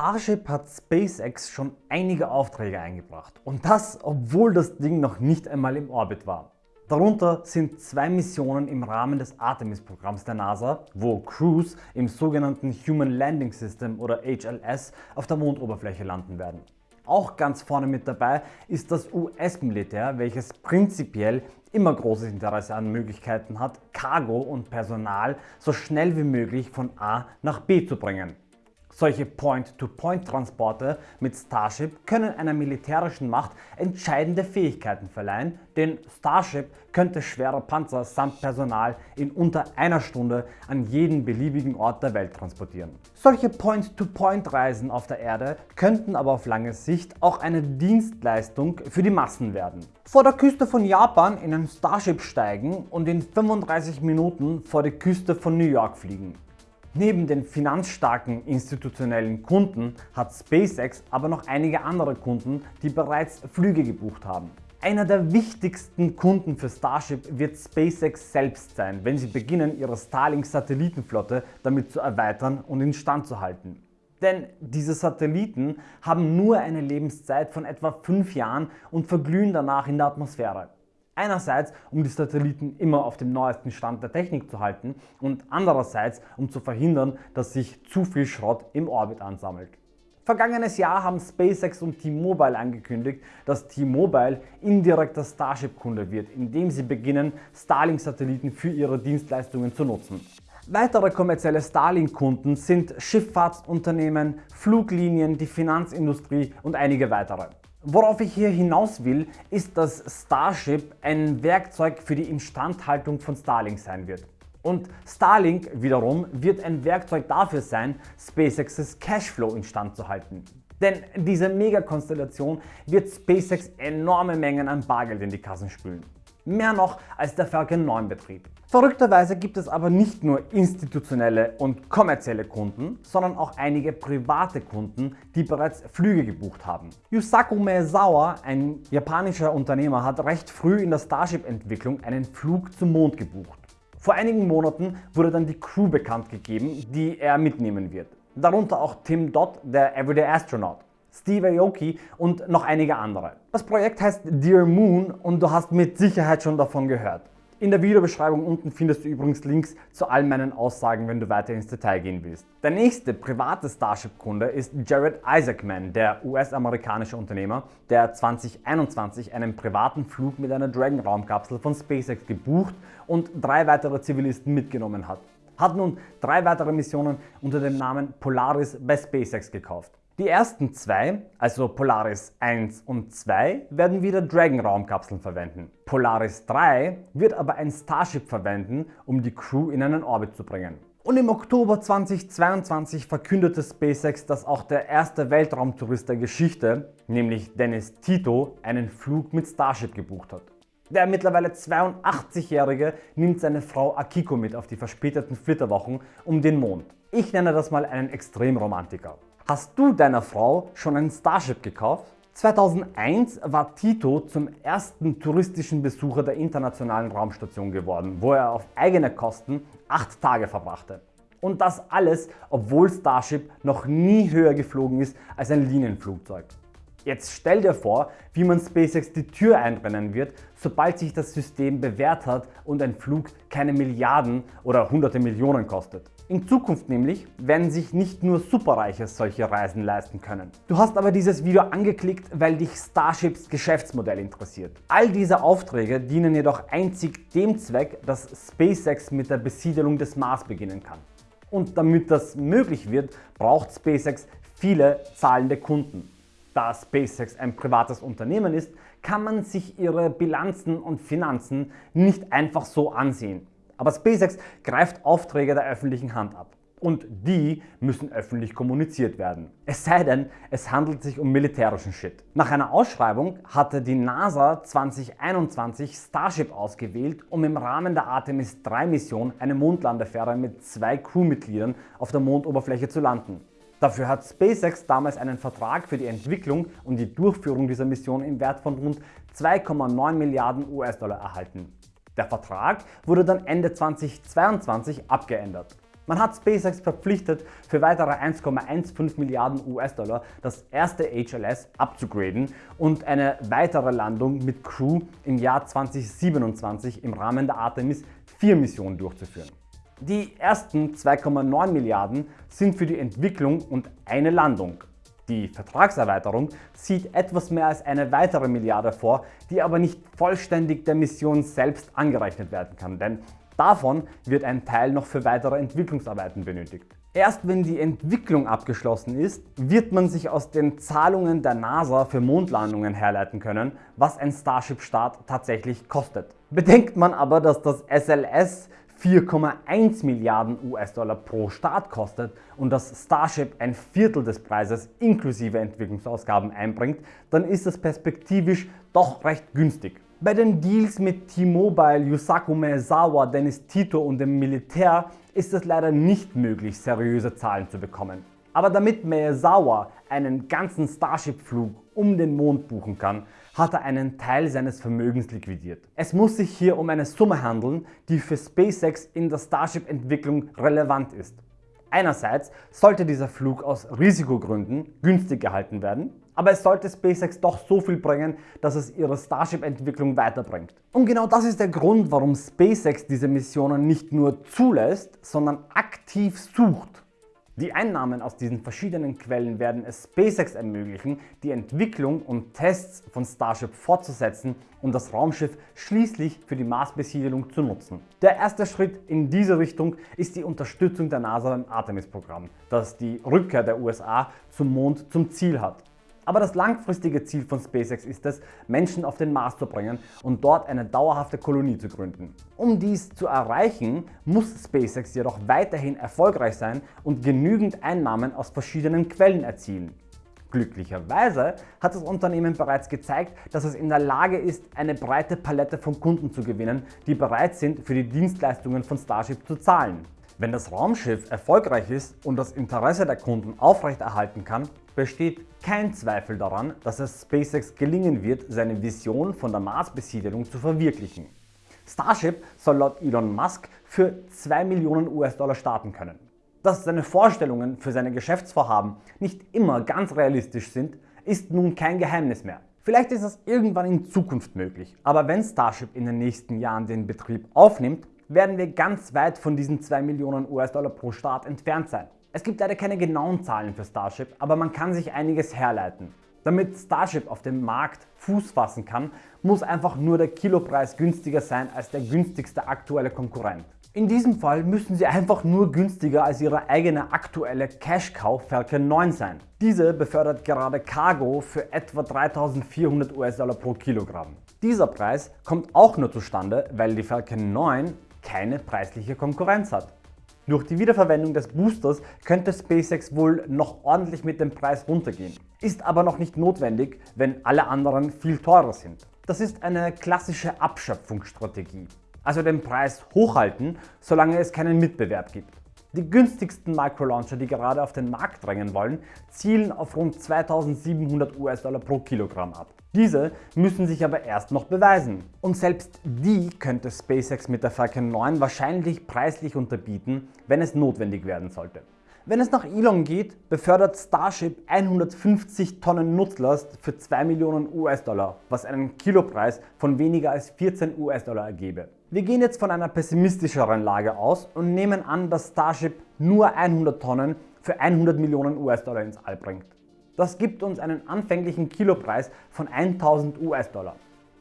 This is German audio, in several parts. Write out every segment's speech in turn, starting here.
Starship hat SpaceX schon einige Aufträge eingebracht und das, obwohl das Ding noch nicht einmal im Orbit war. Darunter sind zwei Missionen im Rahmen des Artemis-Programms der NASA, wo Crews im sogenannten Human Landing System oder HLS auf der Mondoberfläche landen werden. Auch ganz vorne mit dabei ist das US-Militär, welches prinzipiell immer großes Interesse an Möglichkeiten hat, Cargo und Personal so schnell wie möglich von A nach B zu bringen. Solche Point-to-Point-Transporte mit Starship können einer militärischen Macht entscheidende Fähigkeiten verleihen, denn Starship könnte schwere Panzer samt Personal in unter einer Stunde an jeden beliebigen Ort der Welt transportieren. Solche Point-to-Point-Reisen auf der Erde könnten aber auf lange Sicht auch eine Dienstleistung für die Massen werden. Vor der Küste von Japan in ein Starship steigen und in 35 Minuten vor die Küste von New York fliegen. Neben den finanzstarken institutionellen Kunden hat SpaceX aber noch einige andere Kunden, die bereits Flüge gebucht haben. Einer der wichtigsten Kunden für Starship wird SpaceX selbst sein, wenn sie beginnen ihre Starlink-Satellitenflotte damit zu erweitern und instand zu halten. Denn diese Satelliten haben nur eine Lebenszeit von etwa 5 Jahren und verglühen danach in der Atmosphäre. Einerseits, um die Satelliten immer auf dem neuesten Stand der Technik zu halten und andererseits, um zu verhindern, dass sich zu viel Schrott im Orbit ansammelt. Vergangenes Jahr haben SpaceX und T-Mobile angekündigt, dass T-Mobile indirekter Starship-Kunde wird, indem sie beginnen, Starlink-Satelliten für ihre Dienstleistungen zu nutzen. Weitere kommerzielle Starlink-Kunden sind Schifffahrtsunternehmen, Fluglinien, die Finanzindustrie und einige weitere. Worauf ich hier hinaus will, ist, dass Starship ein Werkzeug für die Instandhaltung von Starlink sein wird. Und Starlink wiederum wird ein Werkzeug dafür sein, SpaceX's Cashflow instand zu halten. Denn diese Megakonstellation wird SpaceX enorme Mengen an Bargeld in die Kassen spülen. Mehr noch als der Falcon 9 Betrieb. Verrückterweise gibt es aber nicht nur institutionelle und kommerzielle Kunden, sondern auch einige private Kunden, die bereits Flüge gebucht haben. Yusaku Maezawa, ein japanischer Unternehmer, hat recht früh in der Starship-Entwicklung einen Flug zum Mond gebucht. Vor einigen Monaten wurde dann die Crew bekannt gegeben, die er mitnehmen wird. Darunter auch Tim Dodd, der Everyday Astronaut. Steve Aoki und noch einige andere. Das Projekt heißt Dear Moon und du hast mit Sicherheit schon davon gehört. In der Videobeschreibung unten findest du übrigens Links zu all meinen Aussagen, wenn du weiter ins Detail gehen willst. Der nächste private Starship-Kunde ist Jared Isaacman, der US-amerikanische Unternehmer, der 2021 einen privaten Flug mit einer Dragon-Raumkapsel von SpaceX gebucht und drei weitere Zivilisten mitgenommen hat. Hat nun drei weitere Missionen unter dem Namen Polaris bei SpaceX gekauft. Die ersten zwei, also Polaris 1 und 2, werden wieder Dragon Raumkapseln verwenden. Polaris 3 wird aber ein Starship verwenden, um die Crew in einen Orbit zu bringen. Und im Oktober 2022 verkündete SpaceX, dass auch der erste Weltraumtourist der Geschichte, nämlich Dennis Tito, einen Flug mit Starship gebucht hat. Der mittlerweile 82-Jährige nimmt seine Frau Akiko mit auf die verspäteten Flitterwochen um den Mond. Ich nenne das mal einen Extremromantiker. Hast du deiner Frau schon ein Starship gekauft? 2001 war Tito zum ersten touristischen Besucher der Internationalen Raumstation geworden, wo er auf eigene Kosten 8 Tage verbrachte. Und das alles, obwohl Starship noch nie höher geflogen ist als ein Linienflugzeug. Jetzt stell dir vor, wie man SpaceX die Tür einrennen wird, sobald sich das System bewährt hat und ein Flug keine Milliarden oder hunderte Millionen kostet. In Zukunft nämlich werden sich nicht nur Superreiche solche Reisen leisten können. Du hast aber dieses Video angeklickt, weil dich Starships Geschäftsmodell interessiert. All diese Aufträge dienen jedoch einzig dem Zweck, dass SpaceX mit der Besiedelung des Mars beginnen kann. Und damit das möglich wird, braucht SpaceX viele zahlende Kunden. Da SpaceX ein privates Unternehmen ist, kann man sich ihre Bilanzen und Finanzen nicht einfach so ansehen. Aber SpaceX greift Aufträge der öffentlichen Hand ab. Und die müssen öffentlich kommuniziert werden. Es sei denn, es handelt sich um militärischen Shit. Nach einer Ausschreibung hatte die NASA 2021 Starship ausgewählt, um im Rahmen der Artemis 3 Mission eine Mondlandefähre mit zwei Crewmitgliedern auf der Mondoberfläche zu landen. Dafür hat SpaceX damals einen Vertrag für die Entwicklung und die Durchführung dieser Mission im Wert von rund 2,9 Milliarden US-Dollar erhalten. Der Vertrag wurde dann Ende 2022 abgeändert. Man hat SpaceX verpflichtet, für weitere 1,15 Milliarden US-Dollar das erste HLS abzugraden und eine weitere Landung mit Crew im Jahr 2027 im Rahmen der Artemis 4 Mission durchzuführen. Die ersten 2,9 Milliarden sind für die Entwicklung und eine Landung. Die Vertragserweiterung sieht etwas mehr als eine weitere Milliarde vor, die aber nicht vollständig der Mission selbst angerechnet werden kann, denn davon wird ein Teil noch für weitere Entwicklungsarbeiten benötigt. Erst wenn die Entwicklung abgeschlossen ist, wird man sich aus den Zahlungen der NASA für Mondlandungen herleiten können, was ein Starship-Start tatsächlich kostet. Bedenkt man aber, dass das SLS 4,1 Milliarden US-Dollar pro Start kostet und das Starship ein Viertel des Preises inklusive Entwicklungsausgaben einbringt, dann ist es perspektivisch doch recht günstig. Bei den Deals mit T-Mobile, Yusaku Maezawa, Dennis Tito und dem Militär ist es leider nicht möglich, seriöse Zahlen zu bekommen. Aber damit Maezawa einen ganzen Starship-Flug um den Mond buchen kann, hat er einen Teil seines Vermögens liquidiert. Es muss sich hier um eine Summe handeln, die für SpaceX in der Starship-Entwicklung relevant ist. Einerseits sollte dieser Flug aus Risikogründen günstig gehalten werden, aber es sollte SpaceX doch so viel bringen, dass es ihre Starship-Entwicklung weiterbringt. Und genau das ist der Grund, warum SpaceX diese Missionen nicht nur zulässt, sondern aktiv sucht. Die Einnahmen aus diesen verschiedenen Quellen werden es SpaceX ermöglichen, die Entwicklung und Tests von Starship fortzusetzen und das Raumschiff schließlich für die Marsbesiedelung zu nutzen. Der erste Schritt in diese Richtung ist die Unterstützung der NASA beim Artemis-Programm, das die Rückkehr der USA zum Mond zum Ziel hat. Aber das langfristige Ziel von SpaceX ist es, Menschen auf den Mars zu bringen und dort eine dauerhafte Kolonie zu gründen. Um dies zu erreichen, muss SpaceX jedoch weiterhin erfolgreich sein und genügend Einnahmen aus verschiedenen Quellen erzielen. Glücklicherweise hat das Unternehmen bereits gezeigt, dass es in der Lage ist, eine breite Palette von Kunden zu gewinnen, die bereit sind, für die Dienstleistungen von Starship zu zahlen. Wenn das Raumschiff erfolgreich ist und das Interesse der Kunden aufrechterhalten kann, besteht kein Zweifel daran, dass es SpaceX gelingen wird, seine Vision von der Marsbesiedelung zu verwirklichen. Starship soll laut Elon Musk für 2 Millionen US-Dollar starten können. Dass seine Vorstellungen für seine Geschäftsvorhaben nicht immer ganz realistisch sind, ist nun kein Geheimnis mehr. Vielleicht ist es irgendwann in Zukunft möglich, aber wenn Starship in den nächsten Jahren den Betrieb aufnimmt, werden wir ganz weit von diesen 2 Millionen US-Dollar pro Start entfernt sein. Es gibt leider keine genauen Zahlen für Starship, aber man kann sich einiges herleiten. Damit Starship auf dem Markt Fuß fassen kann, muss einfach nur der Kilopreis günstiger sein als der günstigste aktuelle Konkurrent. In diesem Fall müssen sie einfach nur günstiger als ihre eigene aktuelle Cash-Cow Falcon 9 sein. Diese befördert gerade Cargo für etwa 3400 US-Dollar pro Kilogramm. Dieser Preis kommt auch nur zustande, weil die Falcon 9 keine preisliche Konkurrenz hat. Durch die Wiederverwendung des Boosters könnte SpaceX wohl noch ordentlich mit dem Preis runtergehen. Ist aber noch nicht notwendig, wenn alle anderen viel teurer sind. Das ist eine klassische Abschöpfungsstrategie. Also den Preis hochhalten, solange es keinen Mitbewerb gibt. Die günstigsten Microlauncher, die gerade auf den Markt drängen wollen, zielen auf rund 2700 US-Dollar pro Kilogramm ab. Diese müssen sich aber erst noch beweisen. Und selbst die könnte SpaceX mit der Falcon 9 wahrscheinlich preislich unterbieten, wenn es notwendig werden sollte. Wenn es nach Elon geht, befördert Starship 150 Tonnen Nutzlast für 2 Millionen US-Dollar, was einen Kilopreis von weniger als 14 US-Dollar ergebe. Wir gehen jetzt von einer pessimistischeren Lage aus und nehmen an, dass Starship nur 100 Tonnen für 100 Millionen US-Dollar ins All bringt. Das gibt uns einen anfänglichen Kilopreis von 1000 US-Dollar.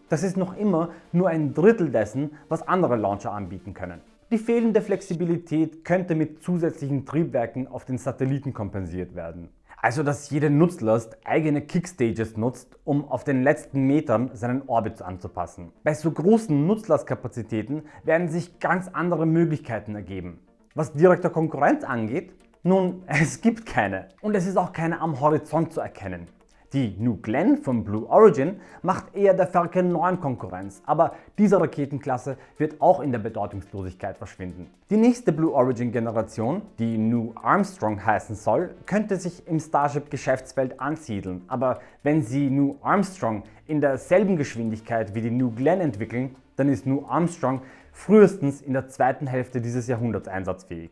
Das ist noch immer nur ein Drittel dessen, was andere Launcher anbieten können. Die fehlende Flexibilität könnte mit zusätzlichen Triebwerken auf den Satelliten kompensiert werden. Also dass jede Nutzlast eigene Kickstages nutzt, um auf den letzten Metern seinen Orbit anzupassen. Bei so großen Nutzlastkapazitäten werden sich ganz andere Möglichkeiten ergeben. Was direkter Konkurrenz angeht, nun, es gibt keine. Und es ist auch keine am Horizont zu erkennen. Die New Glenn von Blue Origin macht eher der Falcon 9 Konkurrenz, aber diese Raketenklasse wird auch in der Bedeutungslosigkeit verschwinden. Die nächste Blue Origin Generation, die New Armstrong heißen soll, könnte sich im Starship Geschäftsfeld ansiedeln, aber wenn sie New Armstrong in derselben Geschwindigkeit wie die New Glenn entwickeln, dann ist New Armstrong frühestens in der zweiten Hälfte dieses Jahrhunderts einsatzfähig.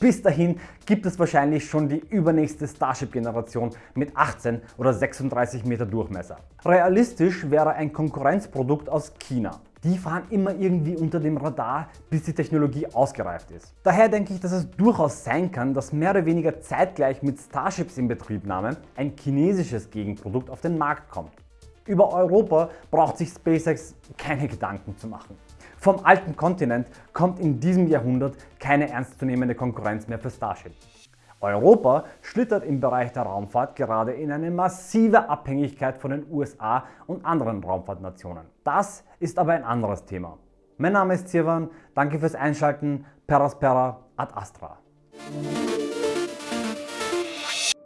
Bis dahin gibt es wahrscheinlich schon die übernächste Starship-Generation mit 18 oder 36 Meter Durchmesser. Realistisch wäre ein Konkurrenzprodukt aus China. Die fahren immer irgendwie unter dem Radar, bis die Technologie ausgereift ist. Daher denke ich, dass es durchaus sein kann, dass mehr oder weniger zeitgleich mit Starships in Betriebnahme ein chinesisches Gegenprodukt auf den Markt kommt. Über Europa braucht sich SpaceX keine Gedanken zu machen. Vom alten Kontinent kommt in diesem Jahrhundert keine ernstzunehmende Konkurrenz mehr für Starship. Europa schlittert im Bereich der Raumfahrt gerade in eine massive Abhängigkeit von den USA und anderen Raumfahrtnationen. Das ist aber ein anderes Thema. Mein Name ist Sirwan, danke fürs Einschalten, Peraspera ad Astra.